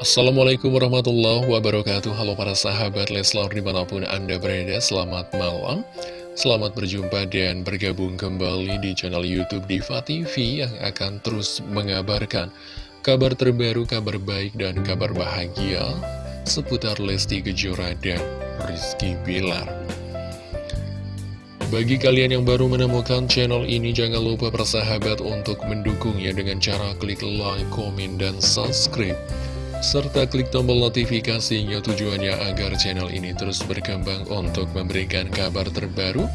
Assalamualaikum warahmatullahi wabarakatuh. Halo para sahabat Leslar di mana pun anda berada Selamat malam. Selamat berjumpa dan bergabung kembali di channel Youtube Diva TV Yang akan terus mengabarkan kabar terbaru, kabar baik, dan kabar bahagia Seputar Lesti Kejora dan Rizky Bilar. Bagi kalian yang baru menemukan channel ini, jangan lupa persahabat untuk mendukungnya dengan cara klik like, komen, dan subscribe serta klik tombol notifikasinya tujuannya agar channel ini terus berkembang untuk memberikan kabar terbaru,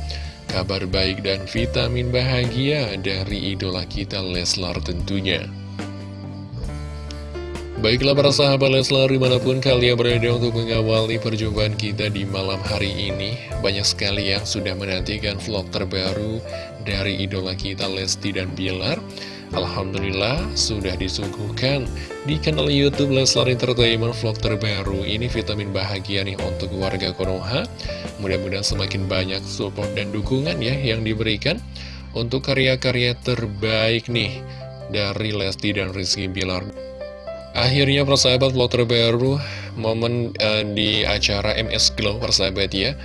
kabar baik dan vitamin bahagia dari idola kita Leslar tentunya. Baiklah para sahabat Leslar di mana pun kalian berada untuk mengawali perjumpaan kita di malam hari ini Banyak sekali yang sudah menantikan vlog terbaru dari idola kita Lesti dan Bilar Alhamdulillah sudah disuguhkan. Di kanal Youtube Leslar Entertainment vlog terbaru. Ini vitamin bahagia nih untuk warga Konoha. Mudah-mudahan semakin banyak support dan dukungan ya yang diberikan Untuk karya-karya terbaik nih dari Lesti dan Rizky Bilar. Akhirnya persahabat vlog terbaru momen uh, di acara MS Glow persahabat ya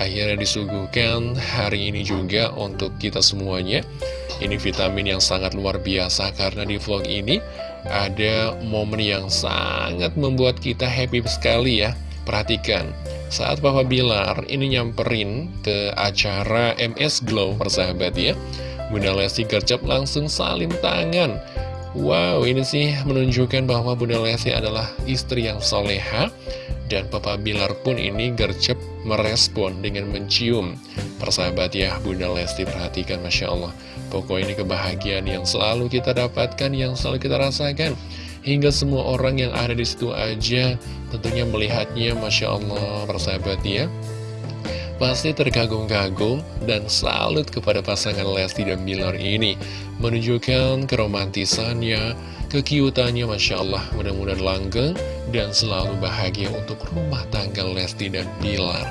Akhirnya disuguhkan hari ini juga untuk kita semuanya. Ini vitamin yang sangat luar biasa karena di vlog ini ada momen yang sangat membuat kita happy sekali ya. Perhatikan, saat Papa Bilar ini nyamperin ke acara MS Glow persahabat ya Bunda Lesti gercep langsung salim tangan Wow, ini sih menunjukkan bahwa Bunda Lesti adalah istri yang soleha Dan Papa Bilar pun ini gercep merespon dengan mencium. Persahabat ya Bunda Lesti perhatikan Masya Allah. Pokoknya ini kebahagiaan yang selalu kita dapatkan Yang selalu kita rasakan. Hingga semua orang yang ada di situ aja Tentunya melihatnya Masya Allah Persahabat ya Pasti terkagum-kagum dan salut kepada pasangan Lesti dan Bilar ini Menunjukkan keromantisannya, kekiutannya Masya Allah Mudah-mudahan langgeng dan selalu bahagia untuk rumah tangga Lesti dan Bilar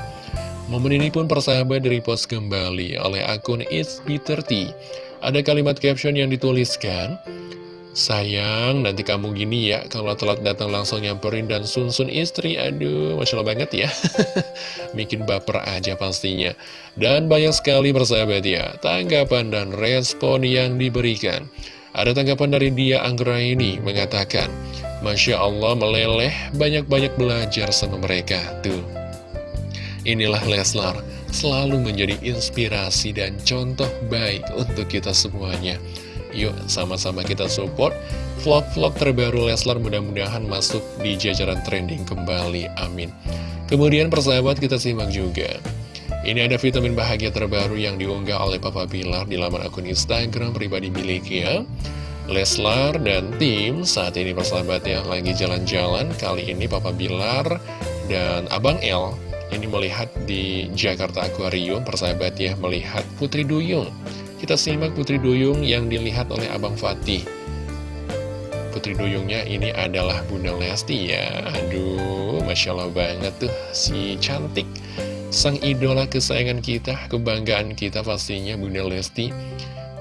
Momen ini pun persahabat repost kembali oleh akun It's P30 Ada kalimat caption yang dituliskan Sayang, nanti kamu gini ya, kalau telat datang langsung nyamperin dan sunsun istri, aduh, Masya Allah banget ya. Bikin baper aja pastinya. Dan banyak sekali persahabat ya, tanggapan dan respon yang diberikan. Ada tanggapan dari dia Anggra ini mengatakan, Masya Allah meleleh, banyak-banyak belajar sama mereka, tuh. Inilah Leslar, selalu menjadi inspirasi dan contoh baik untuk kita semuanya. Yuk sama-sama kita support vlog-vlog terbaru Leslar mudah-mudahan masuk di jajaran trending kembali, amin. Kemudian persahabat kita simak juga. Ini ada vitamin bahagia terbaru yang diunggah oleh Papa Bilar di laman akun Instagram pribadi miliknya. Leslar dan tim saat ini persahabat ya lagi jalan-jalan Kali ini Papa Bilar dan Abang El ini melihat di Jakarta Aquarium persahabat ya Melihat Putri Duyung kita simak Putri Duyung yang dilihat oleh Abang Fatih. Putri Duyungnya ini adalah Bunda Lesti ya. Aduh, Masya Allah banget tuh si cantik. Sang idola kesayangan kita, kebanggaan kita pastinya Bunda Lesti.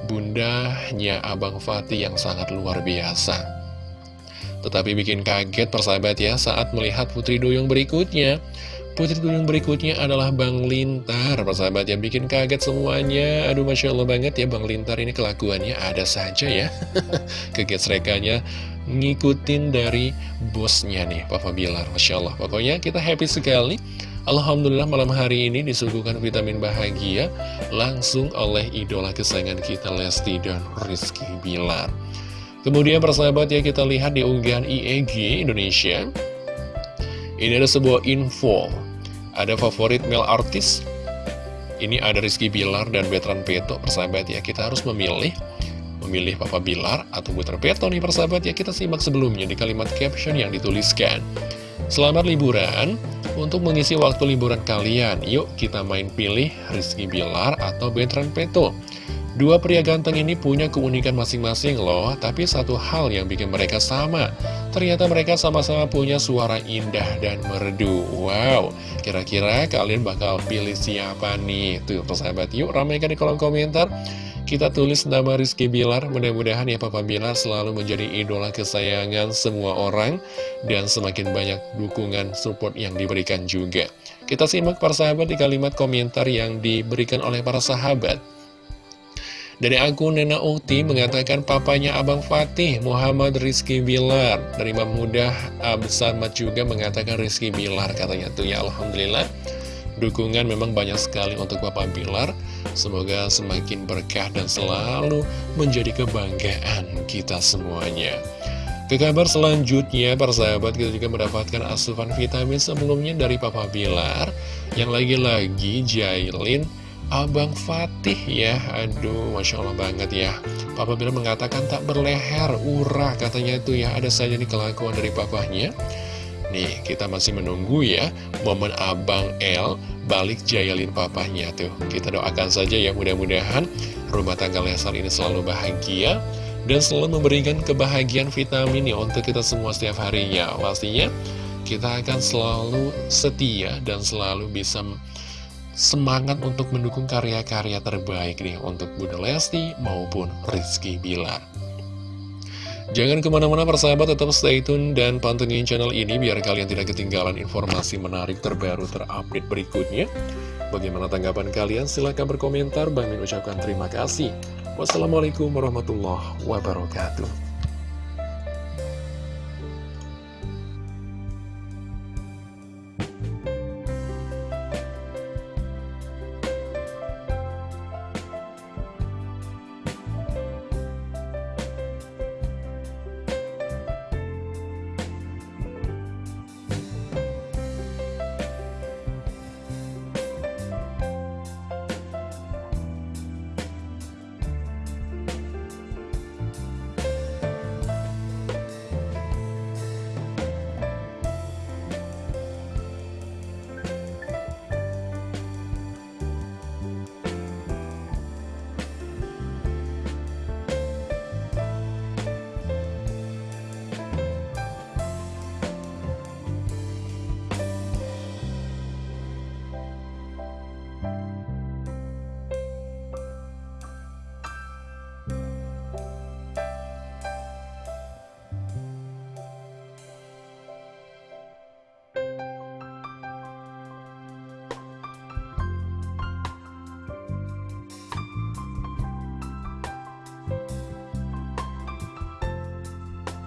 Bundanya Abang Fatih yang sangat luar biasa. Tetapi bikin kaget persahabat ya saat melihat Putri Duyung berikutnya. Putri Duyung berikutnya adalah Bang Lintar. Persahabat yang bikin kaget semuanya. Aduh Masya Allah banget ya Bang Lintar ini kelakuannya ada saja ya. Kegesrekannya ngikutin dari bosnya nih Papa Bilar Masya Allah. Pokoknya kita happy sekali. Alhamdulillah malam hari ini disuguhkan vitamin bahagia Langsung oleh idola kesayangan kita Lesti dan Rizky Bilar. Kemudian persahabat ya kita lihat di unggahan IEG Indonesia. Ini ada sebuah info ada favorit male artis Ini ada Rizky Bilar dan Betran Peto Persahabat ya. Kita harus memilih. Memilih Papa Bilar atau Betran Peto nih persahabat ya. Kita simak sebelumnya di kalimat caption yang dituliskan. Selamat liburan. Untuk mengisi waktu liburan kalian Yuk kita main pilih Rizky Bilar atau Betran Peto Dua pria ganteng ini punya keunikan masing-masing loh, tapi satu hal yang bikin mereka sama. Ternyata mereka sama-sama punya suara indah dan merdu. Wow, kira-kira kalian bakal pilih siapa nih? Tuh, persahabat, yuk ramaikan di kolom komentar. Kita tulis nama Rizky Bilar, mudah-mudahan ya Papa Bilar selalu menjadi idola kesayangan semua orang dan semakin banyak dukungan support yang diberikan juga. Kita simak para sahabat di kalimat komentar yang diberikan oleh para sahabat. Dari akun Nena Uti mengatakan papanya Abang Fatih Muhammad Rizky Bilar. Dari Mudah Absamat juga mengatakan Rizky Bilar katanya tuh ya Alhamdulillah. Dukungan memang banyak sekali untuk Bapak Bilar. Semoga semakin berkah dan selalu menjadi kebanggaan kita semuanya. Ke kabar selanjutnya, para sahabat, kita juga mendapatkan asupan vitamin sebelumnya dari Papa Bilar. Yang lagi-lagi Jailin Abang Fatih ya Aduh, Masya Allah banget ya Papa Bilar mengatakan tak berleher, urah katanya itu ya Ada saja nih kelakuan dari papahnya Nih, kita masih menunggu ya momen Abang L balik jayalin papahnya tuh. Kita doakan saja ya mudah-mudahan rumah tangga Lesar ini selalu bahagia dan selalu memberikan kebahagiaan vitamin ya untuk kita semua setiap harinya. Pastinya kita akan selalu setia dan selalu bisa semangat untuk mendukung karya-karya terbaik nih untuk Bunda Lesti maupun Rizky Bilar. Jangan ke mana-mana persahabat, tetap stay tune dan pantengin channel ini biar kalian tidak ketinggalan informasi menarik terbaru terupdate berikutnya. Bagaimana tanggapan kalian? Silahkan berkomentar. Bang Min ucapkan terima kasih. Wassalamualaikum warahmatullahi wabarakatuh.